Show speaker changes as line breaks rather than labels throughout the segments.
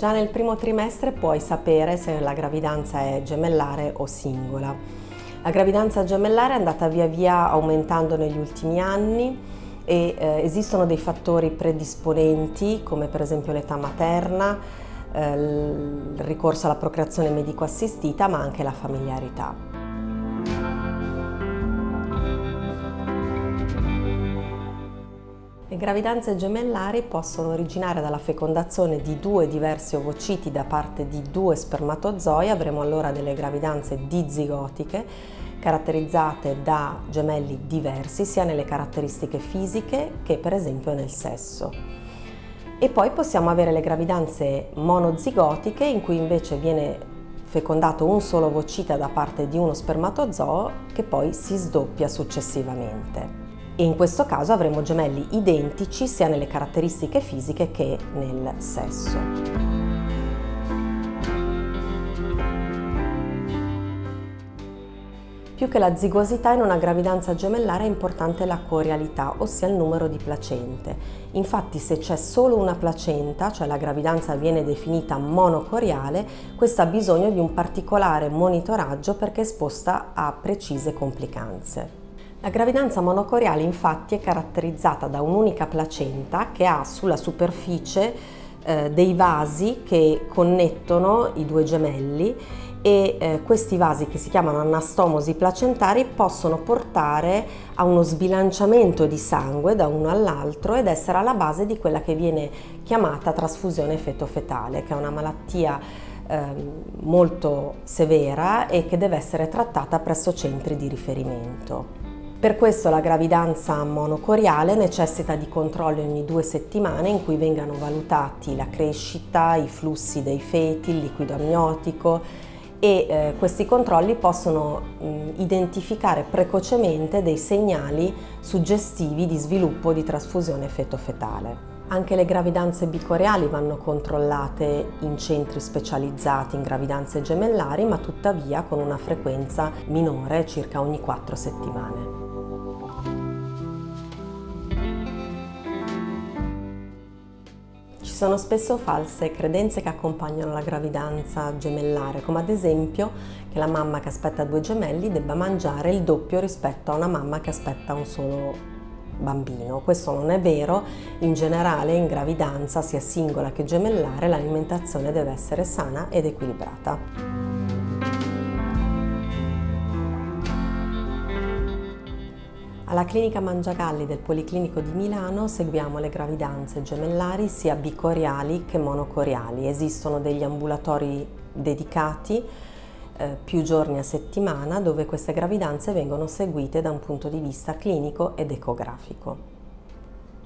Già nel primo trimestre puoi sapere se la gravidanza è gemellare o singola. La gravidanza gemellare è andata via via aumentando negli ultimi anni e eh, esistono dei fattori predisponenti come per esempio l'età materna, eh, il ricorso alla procreazione medico assistita ma anche la familiarità. Le gravidanze gemellari possono originare dalla fecondazione di due diversi ovociti da parte di due spermatozoi, avremo allora delle gravidanze dizigotiche caratterizzate da gemelli diversi sia nelle caratteristiche fisiche che per esempio nel sesso. E poi possiamo avere le gravidanze monozigotiche in cui invece viene fecondato un solo ovocita da parte di uno spermatozoo che poi si sdoppia successivamente e in questo caso avremo gemelli identici sia nelle caratteristiche fisiche che nel sesso. Più che la zigosità in una gravidanza gemellare è importante la corialità, ossia il numero di placente. Infatti se c'è solo una placenta, cioè la gravidanza viene definita monocoriale, questa ha bisogno di un particolare monitoraggio perché è esposta a precise complicanze. La gravidanza monocoriale infatti è caratterizzata da un'unica placenta che ha sulla superficie eh, dei vasi che connettono i due gemelli e eh, questi vasi che si chiamano anastomosi placentari possono portare a uno sbilanciamento di sangue da uno all'altro ed essere alla base di quella che viene chiamata trasfusione feto-fetale, che è una malattia eh, molto severa e che deve essere trattata presso centri di riferimento. Per questo la gravidanza monocoriale necessita di controlli ogni due settimane in cui vengano valutati la crescita, i flussi dei feti, il liquido amniotico e eh, questi controlli possono mh, identificare precocemente dei segnali suggestivi di sviluppo di trasfusione feto-fetale. Anche le gravidanze bicoreali vanno controllate in centri specializzati in gravidanze gemellari, ma tuttavia con una frequenza minore, circa ogni 4 settimane. Sono spesso false credenze che accompagnano la gravidanza gemellare, come ad esempio che la mamma che aspetta due gemelli debba mangiare il doppio rispetto a una mamma che aspetta un solo bambino. Questo non è vero, in generale in gravidanza, sia singola che gemellare, l'alimentazione deve essere sana ed equilibrata. Alla clinica Mangiagalli del Policlinico di Milano seguiamo le gravidanze gemellari sia bicoriali che monocoriali. Esistono degli ambulatori dedicati eh, più giorni a settimana dove queste gravidanze vengono seguite da un punto di vista clinico ed ecografico.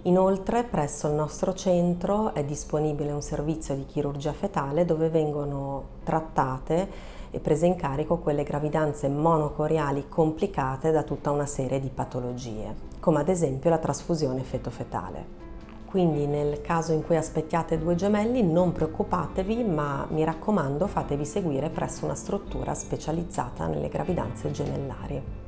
Inoltre presso il nostro centro è disponibile un servizio di chirurgia fetale dove vengono trattate e prese in carico quelle gravidanze monocoriali complicate da tutta una serie di patologie, come ad esempio la trasfusione feto-fetale. Quindi nel caso in cui aspettiate due gemelli non preoccupatevi, ma mi raccomando fatevi seguire presso una struttura specializzata nelle gravidanze gemellari.